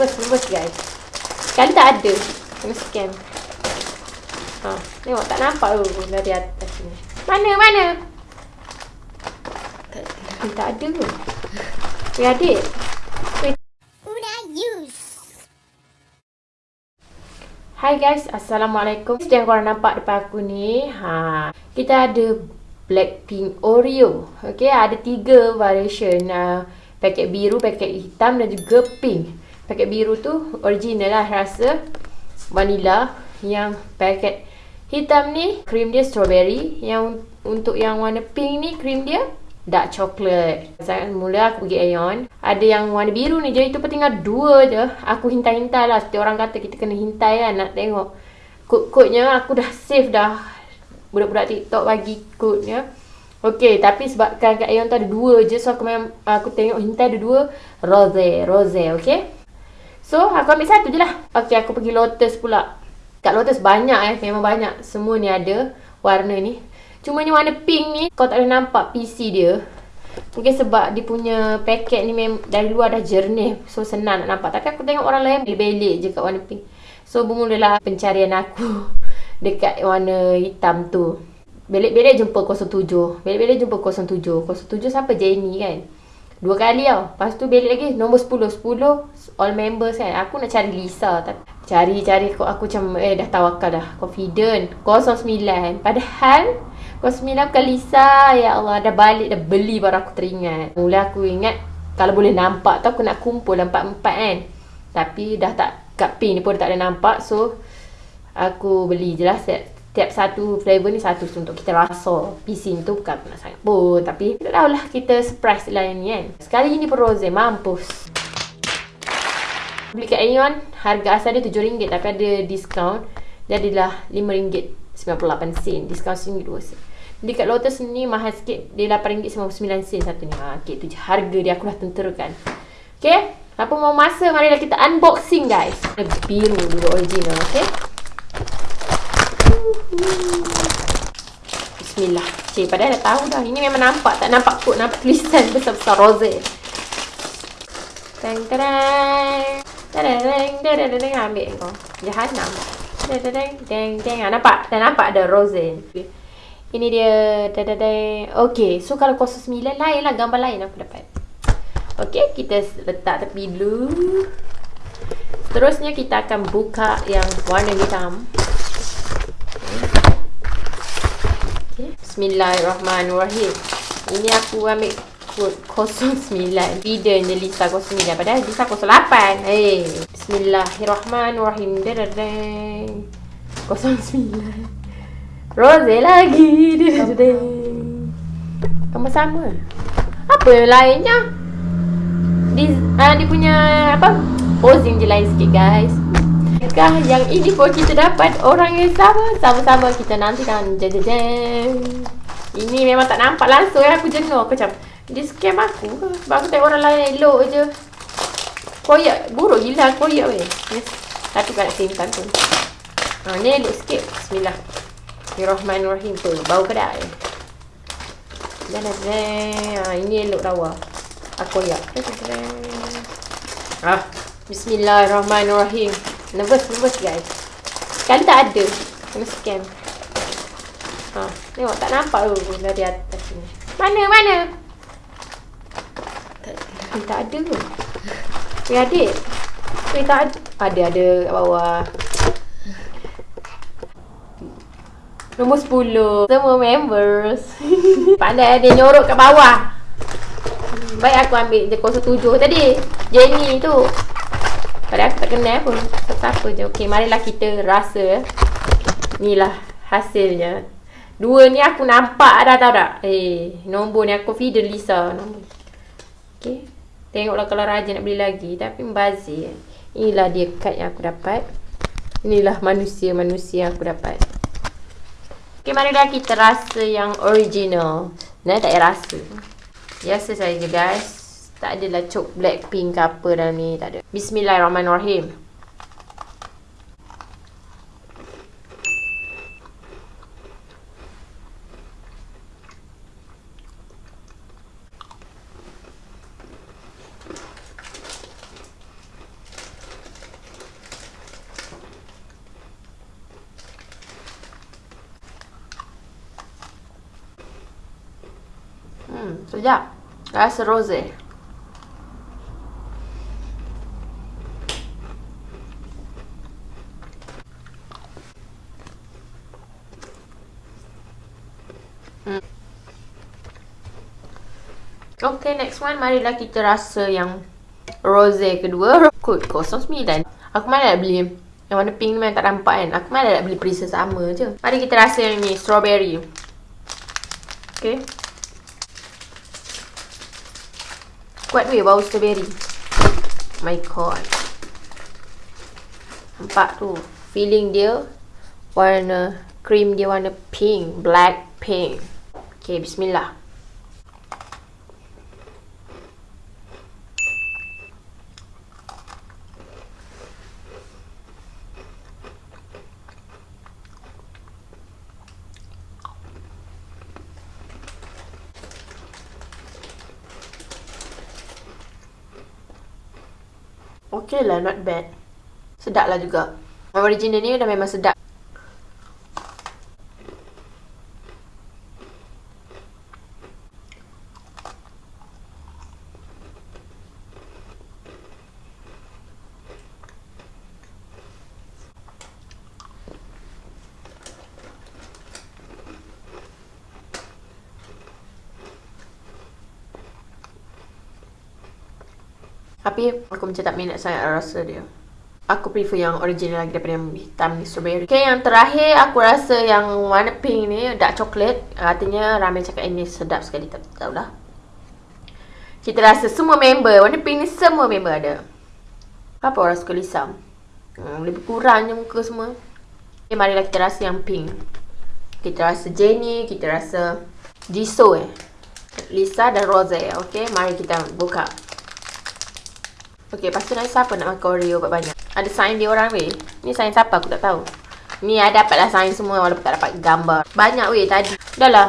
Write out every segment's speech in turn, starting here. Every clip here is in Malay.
Nervous, nervous guys. Sekali tak ada. Kena scan. Ha, tengok tak nampak tu dari atas ni. Mana, mana? Tak, tak ada. Weh adik. Hai guys, Assalamualaikum. Yang korang nampak depan aku ni, ha, kita ada Blackpink Oreo. Okay, ada tiga variation. Uh, paket biru, paket hitam dan juga pink. Paket biru tu original lah rasa vanilla. Yang paket hitam ni, cream dia strawberry. Yang untuk yang warna pink ni, cream dia dark chocolate. Saya mula aku pergi Aeon. Ada yang warna biru ni je. Itu pun tinggal dua je. Aku hintai-hintai lah. Setiap orang kata kita kena hintai kan nak tengok. Kod-kodnya aku dah save dah. Budak-budak TikTok bagi kodnya. Okay, tapi sebabkan kat Aeon tu ada dua je. So aku memang aku tengok hintai ada dua. Rose, rose, okay. So aku ambil satu je lah. Okay, aku pergi Lotus pula. Kat Lotus banyak eh. Memang banyak. Semua ni ada warna ni. Cuma ni warna pink ni kau tak boleh nampak PC dia. Mungkin sebab dia punya paket ni mem dari luar dah jernih. So senang nak nampak. Tapi aku tengok orang lain belik-belik je kat warna pink. So bermulalah pencarian aku dekat warna hitam tu. Belik-belik jumpa 07. Belik-belik jumpa 07. 07 siapa Jenny kan? Dua kali tau. Lepas tu belik lagi nombor 10. 10 all members kan. Aku nak cari Lisa. Cari-cari kok aku macam eh dah tawakal dah. Confident. 09. Padahal Kau sembilan bukan Lisa. Ya Allah, dah balik, dah beli baru aku teringat. Mula aku ingat, kalau boleh nampak tu aku nak kumpul empat-empat kan. Tapi dah tak, kat pin ni pun tak ada nampak. So, aku beli je lah set. Tiap satu flavor ni satu untuk kita rasa. Ni tu bukan nak sangat pun. Tapi, tak tahulah kita surprise lah ni kan. Sekali ni pun rose, mampus. Beli kat Aeon, harga asal dia RM7 tapi ada diskaun. Jadilah RM5.98 sen. Diskaun RM1.2 sen. Dekat Lotus ni mahal sikit. Dia RM8.99 sen satu ni. Ha, okay, tu je harga dia aku dah tenterakan. Okay. Apa mau masa, marilah kita unboxing guys. Biru dulu original, okay. Bismillah. Cik, padahal dah tahu dah. Ini memang nampak. Tak nampak kot. Nampak tulisan besar-besar rose. Teng tereng. Tereng tereng tereng ambil kau. Jahanam. Tereng tereng tereng tereng. Nampak? Dah nampak ada rose. Ini dia dadadai. Okey, so kalau 09 lain lah gambar lain aku dapat. Okey, kita letak tepi dulu. Terusnya kita akan buka yang warna hitam. Okay. Bismillahirrahmanirrahim. Ini aku ambil kod 09. Video ni Lisa 09. Padahal Lisa 08. Hey. Bismillahirrahmanirrahim. Dadadai. 09. Rose lagi Kamu sama Apa yang lainnya Dia, uh, dia punya Apa Posing je lain sikit guys Kah yang ini pun kita dapat. Orang yang sama Sama-sama kita nanti kan Jajajang Ini memang tak nampak langsung ya Aku jenuh Aku macam Dia scam aku Sebab aku tengok orang lain elok je. Koyak Buruk gila koyak weh. Yes. Tapi kan nak simpan pun Ha, ni elok sikit. Bismillah. Bismillahirrahmanirrahim. Tu bau kedai. Ada ha, ini elok lawa. Aku ya. Ah, Bismillahirrahmanirrahim. Nervous, nervous guys. Sekali tak ada. Kena scan. Ha, tengok tak nampak tu dari atas ni. Mana, mana? Tak, tak ada. Ya, adik. Eh, tak ada. Ada, ada kat bawah. Nombor 10 Semua members Pandai dia nyorok kat bawah Baik aku ambil dia 07 tadi Jenny tu Padahal aku tak kenal pun Siapa je. Okay marilah kita rasa Inilah hasilnya. Dua ni aku nampak dah tau tak? Eh nombor ni aku feeder Lisa. Nombor. Okay Tengoklah kalau Raja nak beli lagi. Tapi membazir. Inilah dia kad yang aku dapat. Inilah manusia-manusia yang aku dapat. Okay, marilah kita rasa yang original. Nah, tak payah rasa. Biasa saja guys. Tak adalah cok Blackpink ke apa dalam ni Tak ada. Bismillahirrahmanirrahim. Hmm, Sekejap, rasa rose. Okay, next one. Marilah kita rasa yang rose kedua. Kod 09. Aku mana nak beli yang warna pink ni memang tak nampak kan. Aku mana nak beli perisa sama je. Mari kita rasa yang ni. Strawberry. Okay. Kuat weh bau strawberry. My god. Nampak tu. Feeling dia. Warna cream dia warna pink. Black pink. Okay, bismillah. Okay lah, not bad. Sedap lah juga. Original ni dah memang sedap. Tapi aku macam tak minat sangat rasa dia. Aku prefer yang original lagi daripada yang hitam ni strawberry. Okay, yang terakhir aku rasa yang warna pink ni dark chocolate. Artinya ramai cakap ini sedap sekali. Tak tahu lah. Kita rasa semua member. Warna pink ni semua member ada. Apa orang suka lisam? Hmm, lebih kurangnya muka semua. Okay, marilah kita rasa yang pink. Kita rasa Jenny, kita rasa Jisoo eh. Lisa dan Rose. Okay, mari kita buka. Okay, lepas tu nanti siapa nak makan Oreo banyak-banyak? Ada sign dia orang weh. Ni sign siapa aku tak tahu. Ni ada dapatlah sign semua walaupun tak dapat gambar. Banyak weh tadi. Dah lah.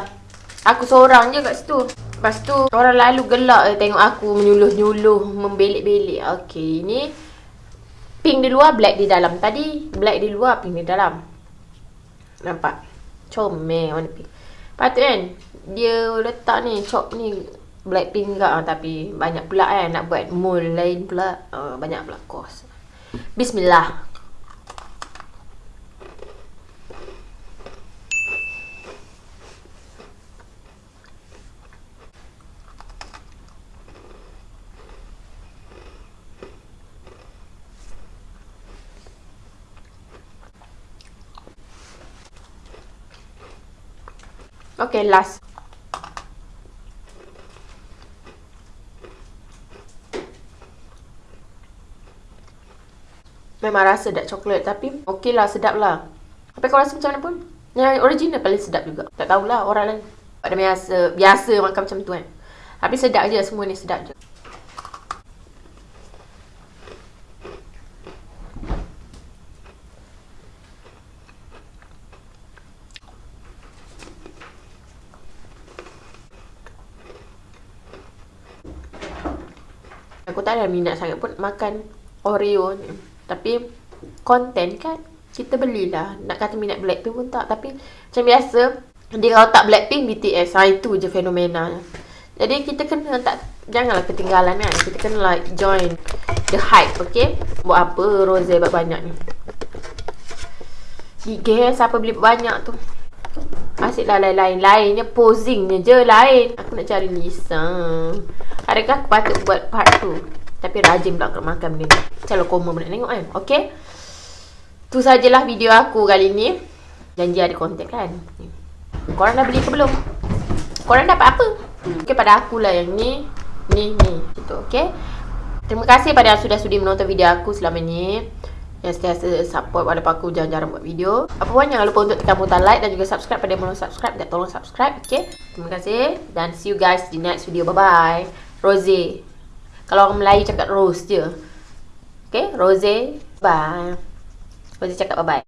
Aku seorang je kat situ. Lepas tu orang lalu gelak je tengok aku menyuluh-nyuluh, membelik-belik. Okay, ni pink di luar, black di dalam. Tadi black di luar, pink di dalam. Nampak? Comel warna pink. Patut kan? Dia letak ni, chop ni Blackpink juga tapi banyak pula kan nak buat mold lain pula uh, banyak pula kos. Bismillah. Okay, last. Memang rasa dark coklat tapi okey lah sedap lah. Tapi kau rasa macam mana pun? Yang original paling sedap juga. Tak tahulah orang lain. Pada biasa, biasa makan macam tu kan. Tapi sedap je semua ni sedap je. Aku tak ada minat sangat pun makan Oreo ni. Tapi konten kan kita belilah. Nak kata minat Blackpink pun tak. Tapi macam biasa dia kalau tak Blackpink BTS. Ha, itu je fenomena. Jadi kita kena tak janganlah ketinggalan kan. Kita kena like join the hype, okay? Buat apa Rose banyak ni. Gigih siapa beli banyak tu. Asyik lah lain-lain. Lainnya posingnya je lain. Aku nak cari Lisa. Adakah aku patut buat part tu? Tapi rajin pula kalau makan benda ni. Kalau koma pun nak tengok kan. Okay. Tu sajalah video aku kali ni. Janji ada konten kan. Korang dah beli ke belum? Korang dapat apa? Okay pada akulah yang ni. Ni, ni. Gitu, okay. Terima kasih pada yang sudah sudi menonton video aku selama ni. Yang setiasa support walaupun aku jarang-jarang buat video. Apa pun jangan lupa untuk tekan butang like dan juga subscribe pada yang belum subscribe. Dan tolong subscribe, okay. Terima kasih. Dan see you guys di next video. Bye-bye. Rosie. Kalau orang Melayu cakap rose je. Okay, rose. Bye. Rose cakap bye-bye.